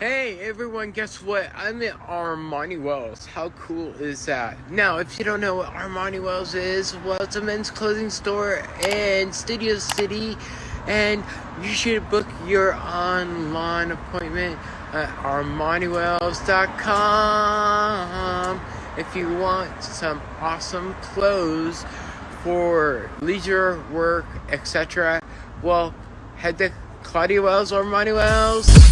Hey everyone, guess what? I'm at Armani Wells. How cool is that? Now, if you don't know what Armani Wells is, well, it's a men's clothing store in Studio City, and you should book your online appointment at ArmaniWells.com if you want some awesome clothes for leisure, work, etc. Well, head to Claudia Wells or Armani Wells.